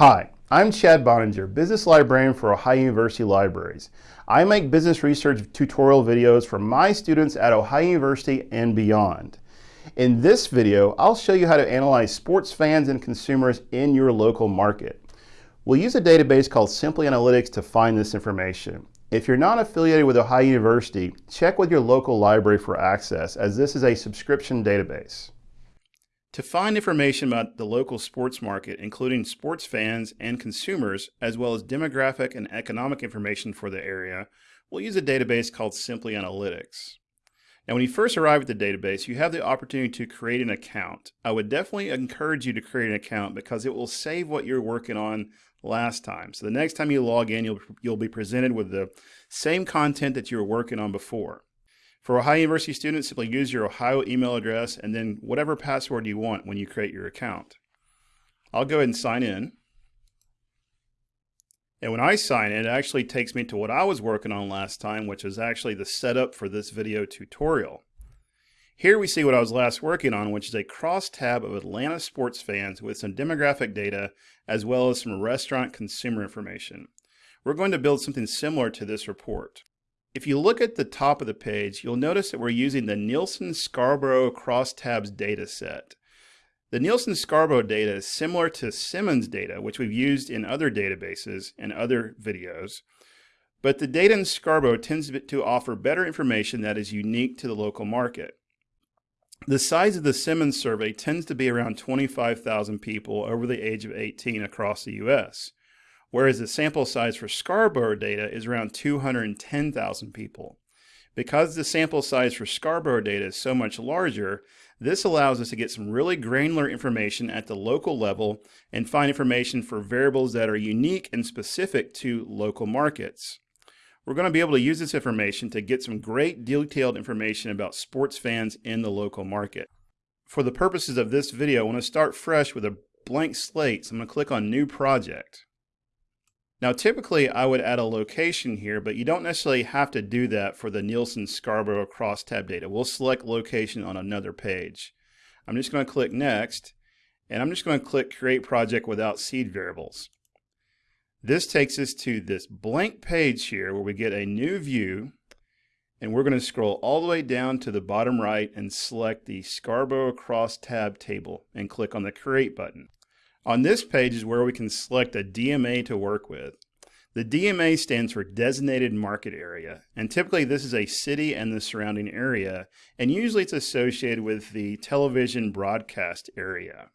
Hi, I'm Chad Boeninger, Business Librarian for Ohio University Libraries. I make business research tutorial videos for my students at Ohio University and beyond. In this video, I'll show you how to analyze sports fans and consumers in your local market. We'll use a database called Simply Analytics to find this information. If you're not affiliated with Ohio University, check with your local library for access as this is a subscription database. To find information about the local sports market, including sports fans and consumers, as well as demographic and economic information for the area, we'll use a database called Simply Analytics. Now, when you first arrive at the database, you have the opportunity to create an account. I would definitely encourage you to create an account because it will save what you're working on last time. So the next time you log in, you'll, you'll be presented with the same content that you were working on before. For Ohio University students, simply use your Ohio email address and then whatever password you want when you create your account. I'll go ahead and sign in. And when I sign in, it actually takes me to what I was working on last time, which is actually the setup for this video tutorial. Here we see what I was last working on, which is a cross-tab of Atlanta sports fans with some demographic data, as well as some restaurant consumer information. We're going to build something similar to this report. If you look at the top of the page, you'll notice that we're using the Nielsen Scarborough Crosstabs data set. The Nielsen Scarborough data is similar to Simmons data, which we've used in other databases and other videos, but the data in Scarborough tends to offer better information that is unique to the local market. The size of the Simmons survey tends to be around 25,000 people over the age of 18 across the U.S whereas the sample size for Scarborough data is around 210,000 people. Because the sample size for Scarborough data is so much larger, this allows us to get some really granular information at the local level and find information for variables that are unique and specific to local markets. We're going to be able to use this information to get some great detailed information about sports fans in the local market. For the purposes of this video, I want to start fresh with a blank slate, so I'm going to click on New Project. Now typically I would add a location here, but you don't necessarily have to do that for the Nielsen Scarborough crosstab data. We'll select location on another page. I'm just going to click next, and I'm just going to click create project without seed variables. This takes us to this blank page here where we get a new view, and we're going to scroll all the way down to the bottom right and select the Scarborough crosstab table and click on the create button. On this page is where we can select a DMA to work with. The DMA stands for Designated Market Area, and typically this is a city and the surrounding area, and usually it's associated with the television broadcast area.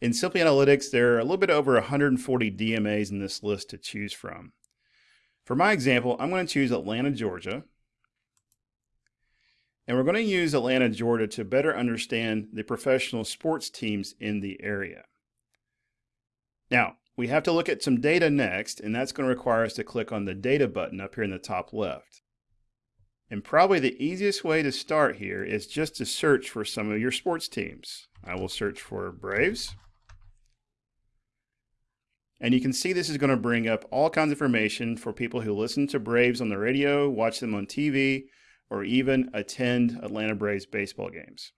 In Simply Analytics, there are a little bit over 140 DMAs in this list to choose from. For my example, I'm going to choose Atlanta, Georgia, and we're going to use Atlanta, Georgia to better understand the professional sports teams in the area. Now, we have to look at some data next, and that's going to require us to click on the data button up here in the top left. And probably the easiest way to start here is just to search for some of your sports teams. I will search for Braves. And you can see this is going to bring up all kinds of information for people who listen to Braves on the radio, watch them on TV, or even attend Atlanta Braves baseball games.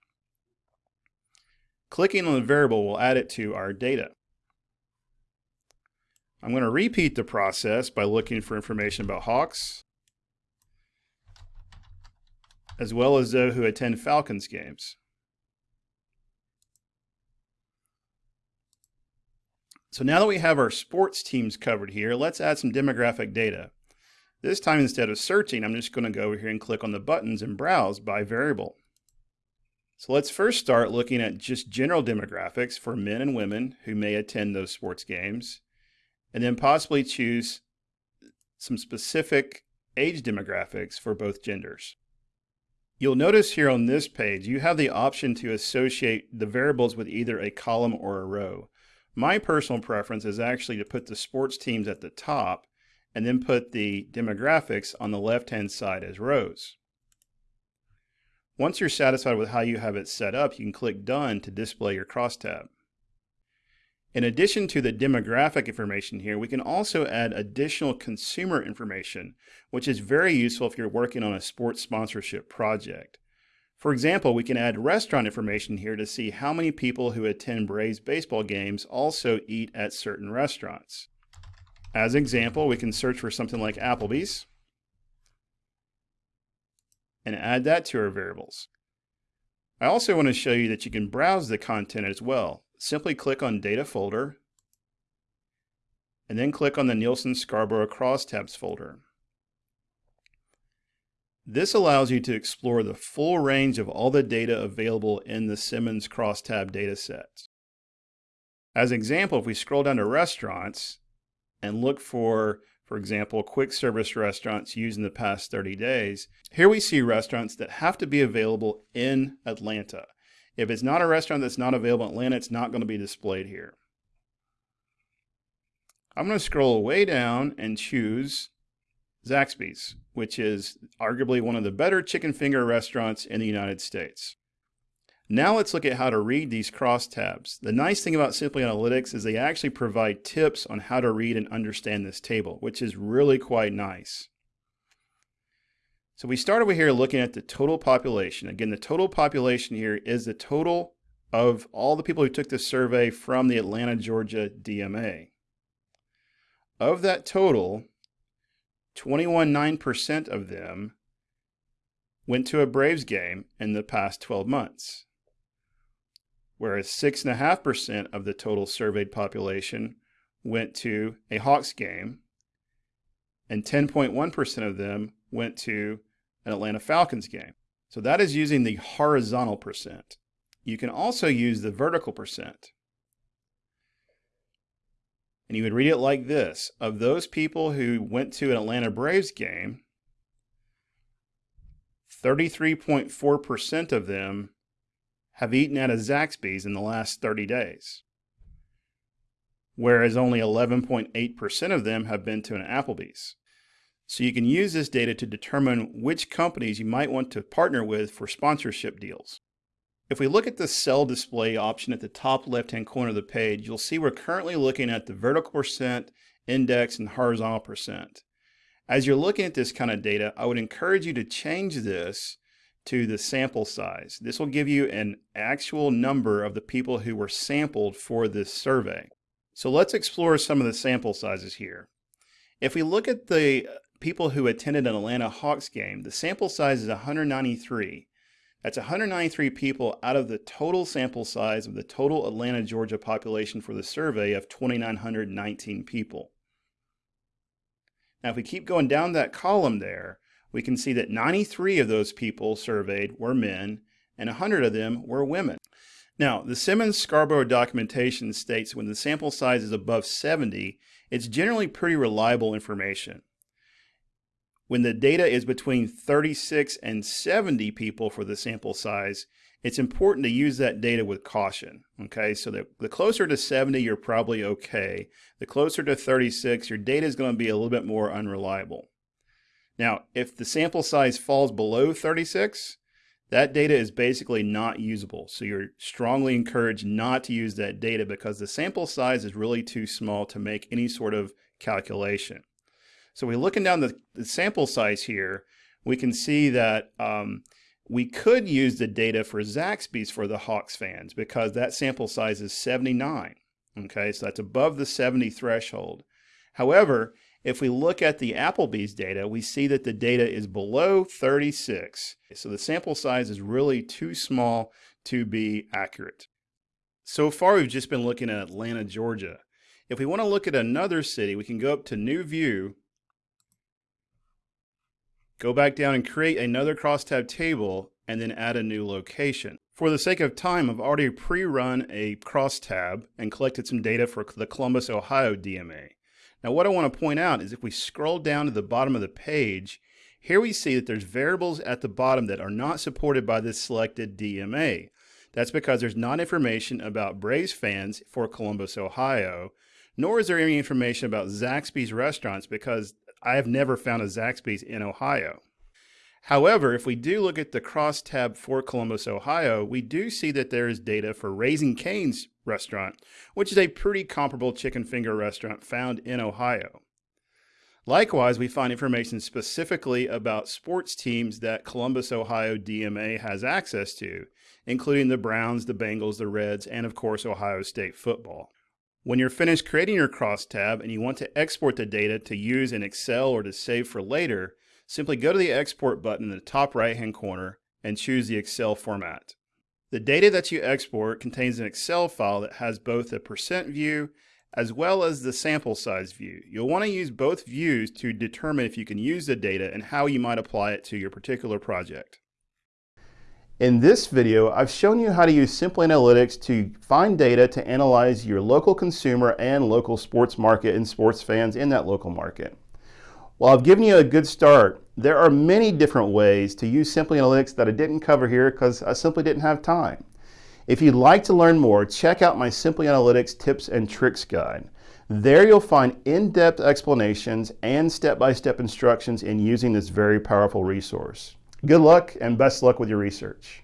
Clicking on the variable will add it to our data. I'm going to repeat the process by looking for information about Hawks, as well as those who attend Falcons games. So now that we have our sports teams covered here, let's add some demographic data. This time instead of searching, I'm just going to go over here and click on the buttons and browse by variable. So let's first start looking at just general demographics for men and women who may attend those sports games and then possibly choose some specific age demographics for both genders. You'll notice here on this page, you have the option to associate the variables with either a column or a row. My personal preference is actually to put the sports teams at the top and then put the demographics on the left-hand side as rows. Once you're satisfied with how you have it set up, you can click Done to display your crosstab. In addition to the demographic information here, we can also add additional consumer information, which is very useful if you're working on a sports sponsorship project. For example, we can add restaurant information here to see how many people who attend Braves baseball games also eat at certain restaurants. As example, we can search for something like Applebee's and add that to our variables. I also want to show you that you can browse the content as well. Simply click on Data Folder and then click on the Nielsen Scarborough Crosstabs folder. This allows you to explore the full range of all the data available in the Simmons Crosstab dataset. As an example, if we scroll down to restaurants and look for, for example, quick service restaurants used in the past 30 days, here we see restaurants that have to be available in Atlanta. If it's not a restaurant that's not available in Atlanta, it's not going to be displayed here. I'm going to scroll way down and choose Zaxby's, which is arguably one of the better chicken finger restaurants in the United States. Now let's look at how to read these crosstabs. The nice thing about Simply Analytics is they actually provide tips on how to read and understand this table, which is really quite nice. So we start over here looking at the total population. Again, the total population here is the total of all the people who took this survey from the Atlanta, Georgia DMA. Of that total, 21.9% of them went to a Braves game in the past 12 months, whereas 6.5% of the total surveyed population went to a Hawks game, and 10.1% of them went to an Atlanta Falcons game. So that is using the horizontal percent. You can also use the vertical percent. And you would read it like this Of those people who went to an Atlanta Braves game, 33.4% of them have eaten at a Zaxby's in the last 30 days, whereas only 11.8% of them have been to an Applebee's. So you can use this data to determine which companies you might want to partner with for sponsorship deals. If we look at the cell display option at the top left-hand corner of the page, you'll see we're currently looking at the vertical percent, index, and horizontal percent. As you're looking at this kind of data, I would encourage you to change this to the sample size. This will give you an actual number of the people who were sampled for this survey. So let's explore some of the sample sizes here. If we look at the people who attended an Atlanta Hawks game, the sample size is 193. That's 193 people out of the total sample size of the total Atlanta, Georgia population for the survey of 2,919 people. Now, if we keep going down that column there, we can see that 93 of those people surveyed were men and 100 of them were women. Now, the Simmons-Scarborough documentation states when the sample size is above 70, it's generally pretty reliable information. When the data is between 36 and 70 people for the sample size, it's important to use that data with caution. Okay, so the, the closer to 70, you're probably okay. The closer to 36, your data is going to be a little bit more unreliable. Now, if the sample size falls below 36, that data is basically not usable. So you're strongly encouraged not to use that data because the sample size is really too small to make any sort of calculation. So we're looking down the, the sample size here, we can see that um, we could use the data for Zaxby's for the Hawks fans because that sample size is 79. Okay, so that's above the 70 threshold. However, if we look at the Applebee's data, we see that the data is below 36. So the sample size is really too small to be accurate. So far, we've just been looking at Atlanta, Georgia. If we want to look at another city, we can go up to New View Go back down and create another crosstab table and then add a new location. For the sake of time, I've already pre-run a crosstab and collected some data for the Columbus, Ohio DMA. Now what I want to point out is if we scroll down to the bottom of the page, here we see that there's variables at the bottom that are not supported by this selected DMA. That's because there's not information about Braves fans for Columbus, Ohio, nor is there any information about Zaxby's restaurants because I have never found a Zaxby's in Ohio. However, if we do look at the crosstab for Columbus, Ohio, we do see that there is data for Raising Cane's restaurant, which is a pretty comparable chicken finger restaurant found in Ohio. Likewise, we find information specifically about sports teams that Columbus, Ohio DMA has access to, including the Browns, the Bengals, the Reds, and of course, Ohio State football. When you're finished creating your crosstab and you want to export the data to use in Excel or to save for later, simply go to the Export button in the top right hand corner and choose the Excel format. The data that you export contains an Excel file that has both a percent view as well as the sample size view. You'll want to use both views to determine if you can use the data and how you might apply it to your particular project. In this video, I've shown you how to use Simply Analytics to find data to analyze your local consumer and local sports market and sports fans in that local market. While I've given you a good start, there are many different ways to use Simply Analytics that I didn't cover here because I simply didn't have time. If you'd like to learn more, check out my Simply Analytics Tips and Tricks Guide. There you'll find in-depth explanations and step-by-step -step instructions in using this very powerful resource. Good luck and best luck with your research.